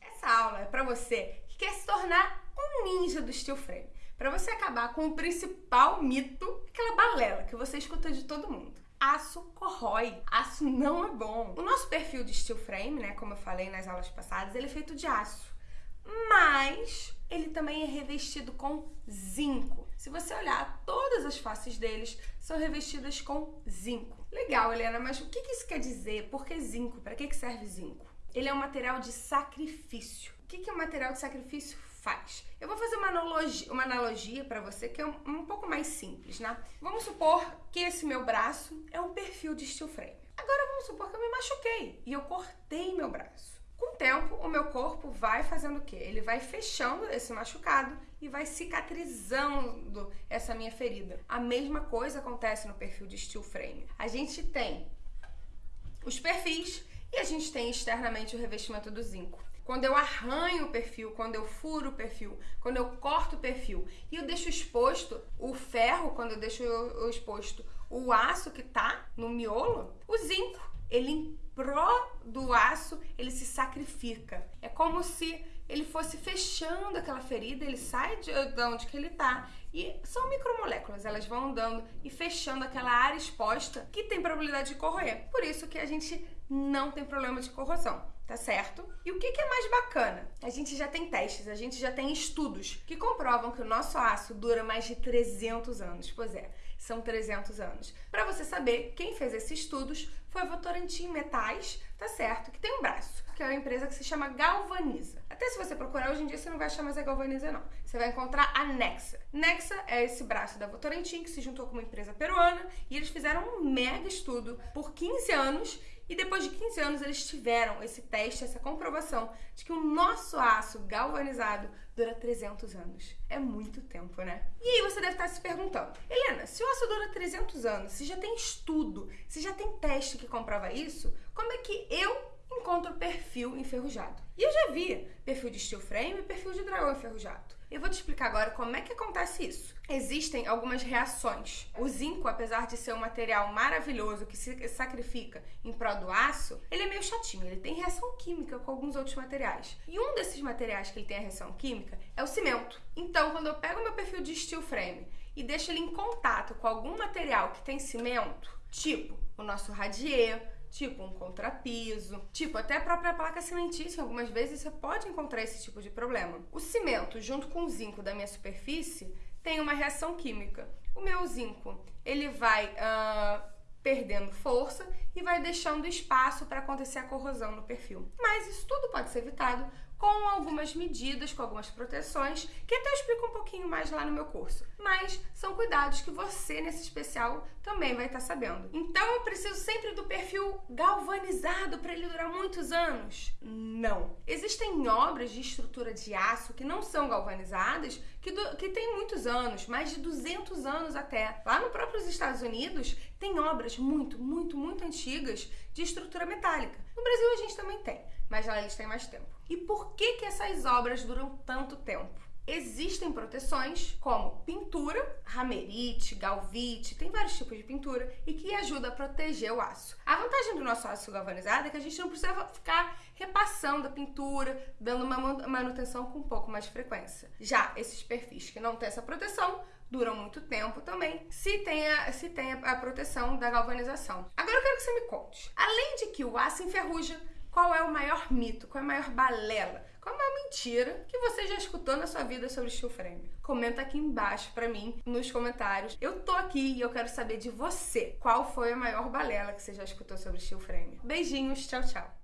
Essa aula é para você que quer se tornar um ninja do steel frame. Para você acabar com o principal mito, aquela balela que você escuta de todo mundo. Aço corrói, aço não é bom. O nosso perfil de steel frame, né, como eu falei nas aulas passadas, ele é feito de aço. Mas ele também é revestido com zinco. Se você olhar, todas as faces deles são revestidas com zinco. Legal, Helena, mas o que isso quer dizer? Por que zinco? Para que serve zinco? Ele é um material de sacrifício. O que, o material de sacrifício faz? Eu vou fazer uma analogia, uma analogia para você que é um, um, pouco mais simples, né? Vamos supor que esse meu braço é um perfil de steel frame. Agora vamos supor que eu me machuquei e eu cortei meu braço. Com o tempo, o meu corpo vai fazendo o quê? Ele vai fechando esse machucado e vai cicatrizando essa minha ferida. A mesma coisa acontece no perfil de steel frame. A gente tem os perfis e a gente tem externamente o revestimento do zinco. Quando eu arranho o perfil, quando eu furo o perfil, quando eu corto o perfil e eu deixo exposto o ferro, quando eu deixo exposto o aço que tá no miolo, o zinco, ele pró do aço, ele se sacrifica. É como se ele fosse fechando aquela ferida, ele sai de onde que ele tá e são micromoléculas, elas vão andando e fechando aquela área exposta que tem probabilidade de corroer. Por isso que a gente não tem problema de corrosão, tá certo? E o que, que é mais bacana? A gente já tem testes, a gente já tem estudos que comprovam que o nosso aço dura mais de 300 anos. Pois é, são 300 anos. Para você saber, quem fez esses estudos foi a Votorantim Metais, tá certo? Que tem um braço, que é uma empresa que se chama Galvaniza. Até se você procurar hoje em dia, você não vai achar mais a Galvaniza, não. Você vai encontrar a Nexa. Nexa é esse braço da Votorantim que se juntou com uma empresa peruana e eles fizeram um mega estudo por 15 anos e depois de 15 anos eles tiveram esse teste, essa comprovação de que o nosso aço galvanizado dura 300 anos. É muito tempo, né? E aí você deve estar se perguntando, Helena, se o aço dura 300 anos, se já tem estudo, se já tem teste que comprova isso, como é que eu encontro perfil enferrujado? E eu já vi perfil de steel frame e perfil de dragão enferrujado. Eu vou te explicar agora como é que acontece isso. Existem algumas reações. O zinco, apesar de ser um material maravilhoso que se sacrifica em prol do aço, ele é meio chatinho, ele tem reação química com alguns outros materiais. E um desses materiais que ele tem a reação química é o cimento. Então, quando eu pego meu perfil de steel frame e deixo ele em contato com algum material que tem cimento, tipo o nosso radier, tipo um contrapiso, tipo até a própria placa cimentícia, algumas vezes você pode encontrar esse tipo de problema. O cimento, junto com o zinco da minha superfície, tem uma reação química. O meu zinco, ele vai uh, perdendo força e vai deixando espaço para acontecer a corrosão no perfil. Mas isso tudo pode ser evitado com algumas medidas, com algumas proteções, que até eu explico um pouquinho mais lá no meu curso. Mas são cuidados que você, nesse especial, também vai estar sabendo. Então eu preciso sempre do perfil galvanizado para ele durar muitos anos? Não. Existem obras de estrutura de aço que não são galvanizadas, que, do, que tem muitos anos, mais de 200 anos até. Lá no próprio Estados Unidos, tem obras muito, muito, muito antigas de estrutura metálica. No Brasil a gente também tem mas lá eles têm mais tempo. E por que, que essas obras duram tanto tempo? Existem proteções como pintura, ramerite, galvite, tem vários tipos de pintura e que ajuda a proteger o aço. A vantagem do nosso aço galvanizado é que a gente não precisa ficar repassando a pintura, dando uma manutenção com um pouco mais de frequência. Já esses perfis que não têm essa proteção duram muito tempo também, se tem a, se tem a proteção da galvanização. Agora eu quero que você me conte, além de que o aço enferruja, qual é o maior mito? Qual é a maior balela? Qual é a maior mentira que você já escutou na sua vida sobre steel frame? Comenta aqui embaixo pra mim, nos comentários. Eu tô aqui e eu quero saber de você. Qual foi a maior balela que você já escutou sobre steel frame? Beijinhos, tchau, tchau.